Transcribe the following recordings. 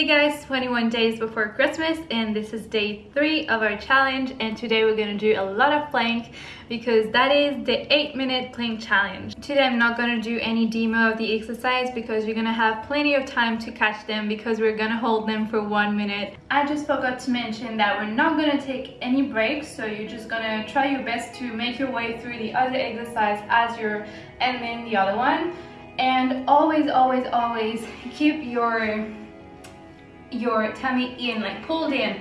Hey guys, 21 days before Christmas and this is day 3 of our challenge and today we're to do a lot of plank because that is the 8 minute plank challenge. Today I'm not to do any demo of the exercise because you're to have plenty of time to catch them because we're to hold them for 1 minute. I just forgot to mention that we're not to take any breaks so you're just to try your best to make your way through the other exercise as you're ending the other one and always always always keep your your tummy in, like pulled in.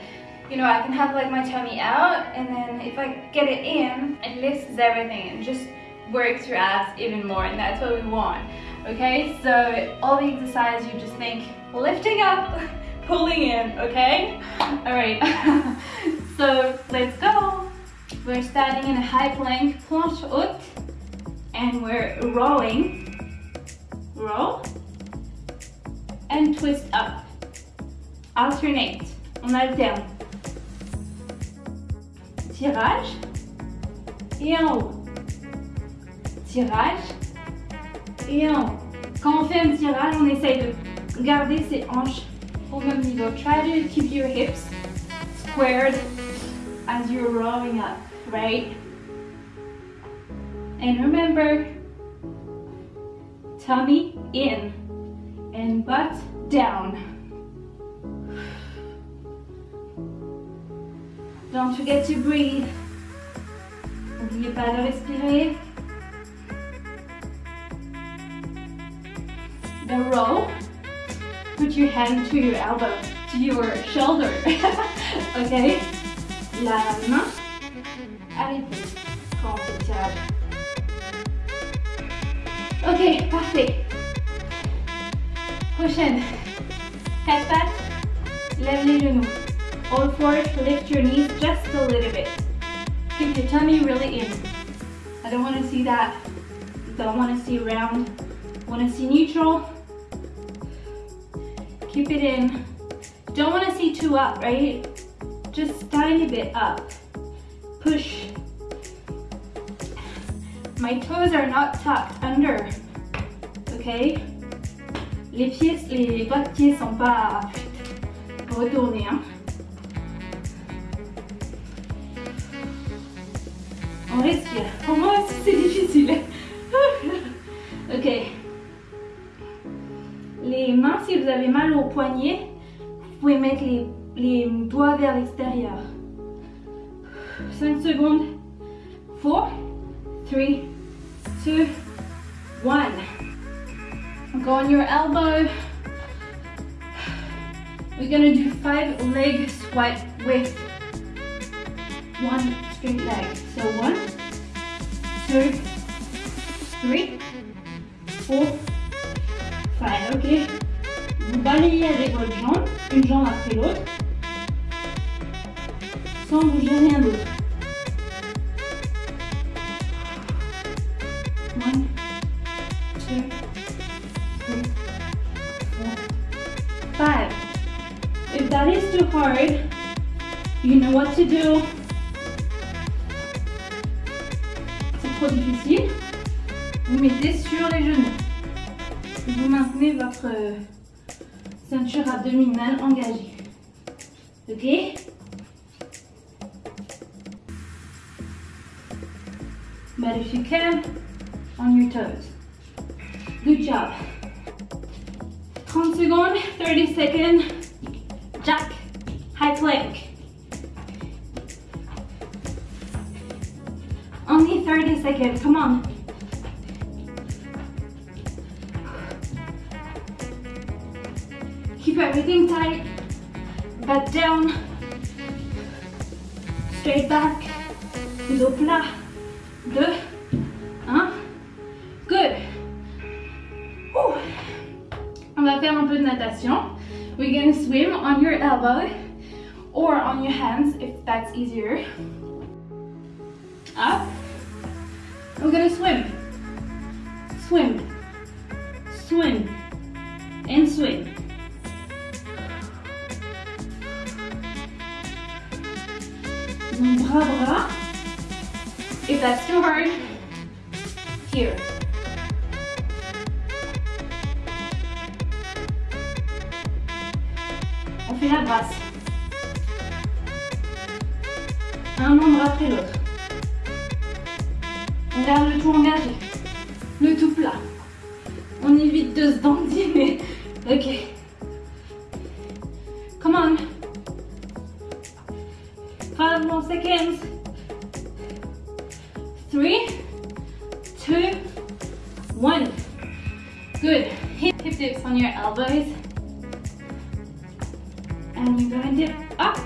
You know, I can have like my tummy out and then if I get it in, it lifts everything and just works your abs even more and that's what we want. Okay, so all the exercise you just think lifting up, pulling in, okay? All right, so let's go. We're starting in a high plank, planche haute, and we're rolling, roll, and twist up alternate, on alterne. Tirage et en haut. Tirage et en haut. Quand on fait un tirage, on essaye de garder ses hanches au même niveau. Try to keep your hips squared as you're rolling up, right? And remember, tummy in and butt down. Don't forget to breathe. N'oubliez pas de respirer. The roll. Put your hand to your elbow, to your shoulder. okay? La main. On fait tirage. Ok, parfait. Prochaine. Head back. Lève les genoux. Hold forward, lift your knees just a little bit. Keep your tummy really in. I don't want to see that. Don't want to see round. Want to see neutral. Keep it in. Don't want to see too up, right? Just tiny bit up. Push. My toes are not tucked under. Okay? Les pieds, les doigts sont pas retournés. Hein? On respire. Pour moi aussi c'est difficile. ok. Les mains, si vous avez mal au poignet, vous pouvez mettre les, les doigts vers l'extérieur. 5 secondes. 4, 3, 2, 1. Go on your elbow. We're gonna do five leg squat with one straight leg. So one, two, three, four, five. Ok. Vous balayez avec votre jambe, une jambe après l'autre, sans bouger rien d'autre. One, two, three, four, five. If that is too hard, you know what to do. Trop difficile, vous mettez sur les genoux. Vous maintenez votre ceinture abdominale engagée. Ok? But if you can, on your toes. Good job. 30 secondes, 30 seconds. Jack, high plank. 30 seconds, come on. Keep everything tight, back down, straight back, dos plat, deux, un, good. Ouh. On va faire un peu de natation. We're gonna swim on your elbow or on your hands if that's easier. Up. We're gonna swim. Swim. Swim. And swim. Bras. If that's too hard, here. On fait la brasse. Un membre après l'autre. On le tout engagé. Le tout plat. On évite de se dandiner. Ok. Come on. Five more seconds. Three, two, one. Good. Hip, hip dips on your elbows. And you're gonna dip up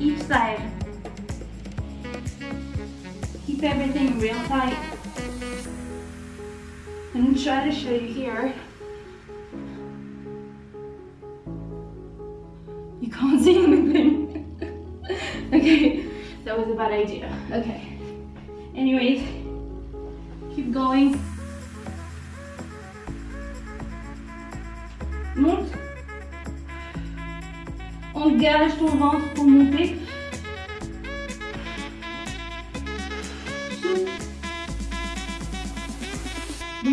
each side. Keep everything real tight. And try to show you here. You can't see anything. okay, that was a bad idea. Okay. Anyways, keep going. Monte. Engage ton ventre pour monter.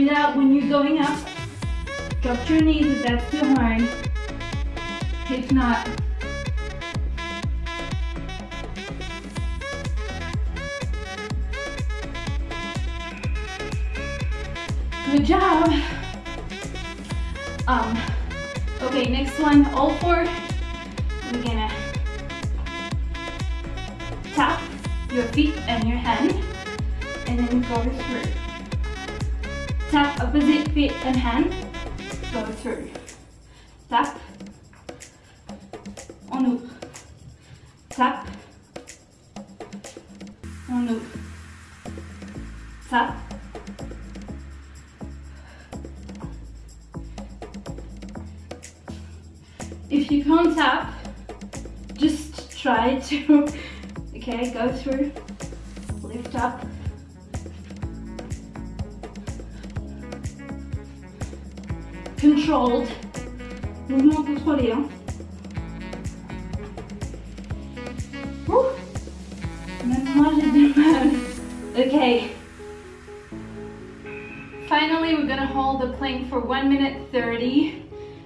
Breathe out when you're going up. Drop your knees if that's too hard. If not, Good job. Um, okay, next one, all four. We're gonna tap your feet and your hand, and then go through. Tap opposite feet and hand, go through. Tap, on ouvre. Tap, on ouvre. Tap, If you can't tap, just try to, okay, go through, lift up. Controlled, mouvement contrôlé. Hein. Ouh. Même moi j'ai du mal. Okay. Finally, we're gonna hold the plank for 1 minute 30.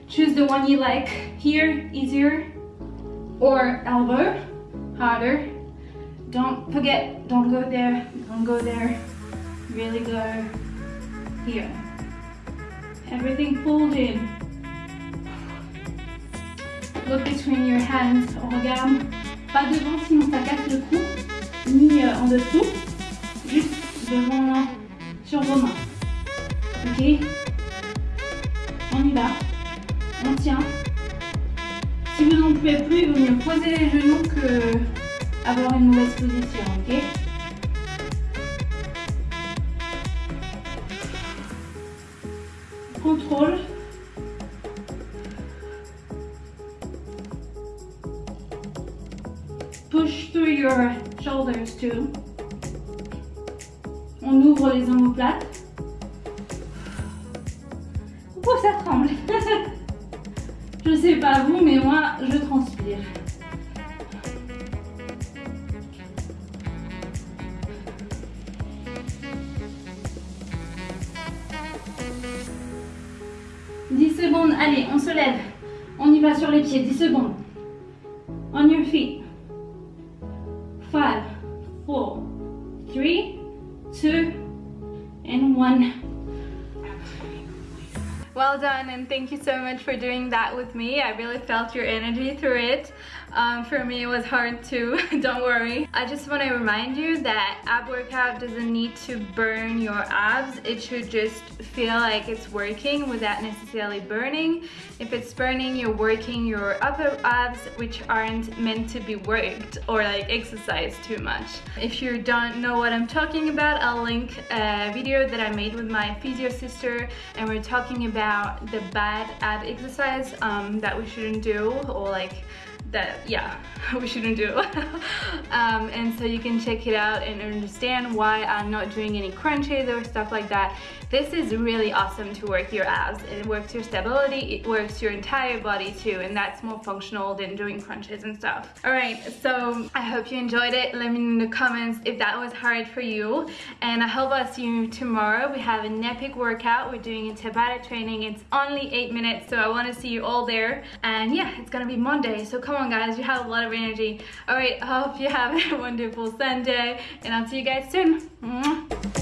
Choose the one you like. Here, easier, or elbow, harder. Don't forget, don't go there, don't go there. Really go here. Everything in. Look between your hands. On regarde pas devant sinon ça casse le cou, ni euh, en dessous, juste devant sur vos mains. Ok? On y va. On tient. Si vous n'en pouvez plus, il vaut mieux poser les genoux que avoir une mauvaise position, ok? Contrôle. Push through your shoulders too. On ouvre les omoplates. Oh, ça tremble? je sais pas vous, mais moi, je transpire. Secondes, allez, on se lève. On y va sur les pieds, 10 secondes. On your feet. Done and thank you so much for doing that with me. I really felt your energy through it. Um, for me it was hard too, don't worry. I just want to remind you that ab workout doesn't need to burn your abs. It should just feel like it's working without necessarily burning. If it's burning, you're working your upper abs which aren't meant to be worked or like exercised too much. If you don't know what I'm talking about, I'll link a video that I made with my physio sister and we're talking about the bad ab exercise um, that we shouldn't do or like that yeah we shouldn't do. Um, and so you can check it out and understand why I'm not doing any crunches or stuff like that this is really awesome to work your abs. It works your stability it works your entire body too and that's more functional than doing crunches and stuff. All right so I hope you enjoyed it. Let me know in the comments if that was hard for you. And I hope I'll see you tomorrow. We have an epic workout. We're doing a Tabata training. It's only eight minutes so I want to see you all there. And yeah it's gonna be Monday so come on guys you have a lot of energy. All right I hope you have a wonderful Sunday and I'll see you guys soon. Mwah.